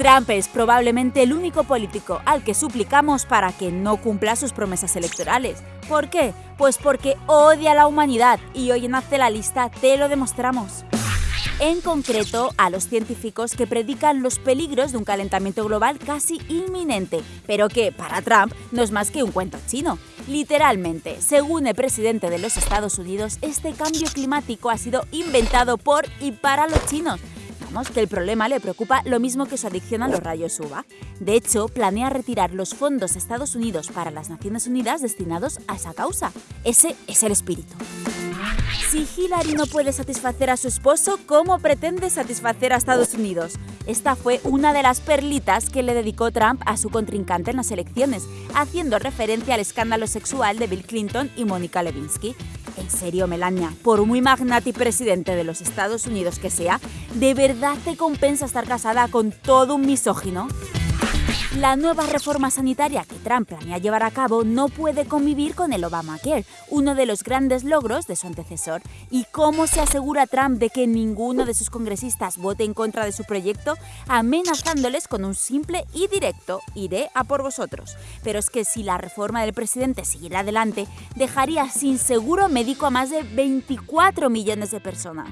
Trump es probablemente el único político al que suplicamos para que no cumpla sus promesas electorales. ¿Por qué? Pues porque odia a la humanidad y hoy en Hazte la Lista te lo demostramos en concreto a los científicos que predican los peligros de un calentamiento global casi inminente, pero que para Trump no es más que un cuento chino. Literalmente, según el presidente de los Estados Unidos, este cambio climático ha sido inventado por y para los chinos. Que el problema le preocupa lo mismo que su adicción a los rayos UVA. De hecho, planea retirar los fondos de Estados Unidos para las Naciones Unidas destinados a esa causa. Ese es el espíritu. Si Hillary no puede satisfacer a su esposo, ¿cómo pretende satisfacer a Estados Unidos? Esta fue una de las perlitas que le dedicó Trump a su contrincante en las elecciones, haciendo referencia al escándalo sexual de Bill Clinton y Mónica Lewinsky. En serio, Melania, por muy magnate y presidente de los Estados Unidos que sea, ¿de verdad te compensa estar casada con todo un misógino? La nueva reforma sanitaria que Trump planea llevar a cabo no puede convivir con el Obamacare, uno de los grandes logros de su antecesor. ¿Y cómo se asegura Trump de que ninguno de sus congresistas vote en contra de su proyecto? Amenazándoles con un simple y directo iré a por vosotros. Pero es que si la reforma del presidente siguiera adelante, dejaría sin seguro médico a más de 24 millones de personas.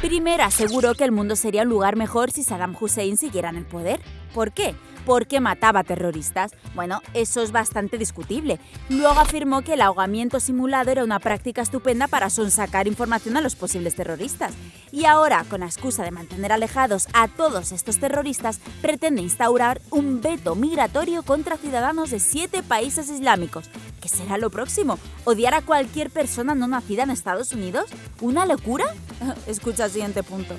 Primero aseguró que el mundo sería un lugar mejor si Saddam Hussein siguiera en el poder. ¿Por qué? Porque mataba terroristas. Bueno, eso es bastante discutible. Luego afirmó que el ahogamiento simulado era una práctica estupenda para sonsacar información a los posibles terroristas. Y ahora, con la excusa de mantener alejados a todos estos terroristas, pretende instaurar un veto migratorio contra ciudadanos de siete países islámicos. ¿Qué será lo próximo? ¿Odiar a cualquier persona no nacida en Estados Unidos? ¿Una locura? Escucha el siguiente punto.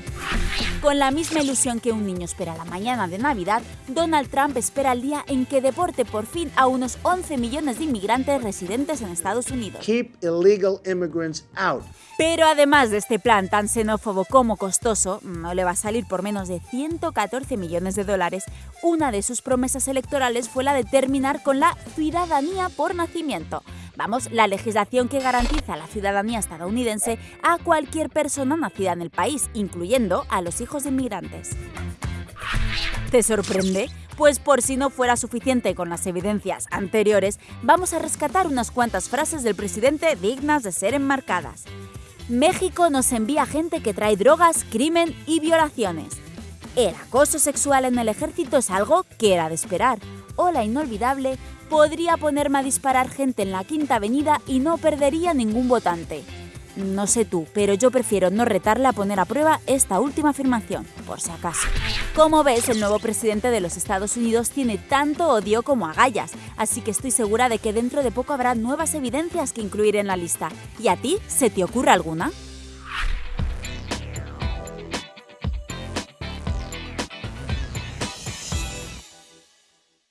Con la misma ilusión que un niño espera la mañana de Navidad, Donald Trump espera el día en que deporte por fin a unos 11 millones de inmigrantes residentes en Estados Unidos. Keep illegal immigrants out. Pero además de este plan tan xenófobo como costoso, no le va a salir por menos de 114 millones de dólares, una de sus promesas electorales fue la de terminar con la ciudadanía por Vamos, la legislación que garantiza la ciudadanía estadounidense a cualquier persona nacida en el país, incluyendo a los hijos de inmigrantes. ¿Te sorprende? Pues por si no fuera suficiente con las evidencias anteriores, vamos a rescatar unas cuantas frases del presidente dignas de ser enmarcadas. México nos envía gente que trae drogas, crimen y violaciones. El acoso sexual en el ejército es algo que era de esperar. O la inolvidable, podría ponerme a disparar gente en la Quinta Avenida y no perdería ningún votante. No sé tú, pero yo prefiero no retarle a poner a prueba esta última afirmación, por si acaso. Como ves, el nuevo presidente de los Estados Unidos tiene tanto odio como agallas, así que estoy segura de que dentro de poco habrá nuevas evidencias que incluir en la lista. ¿Y a ti se te ocurre alguna?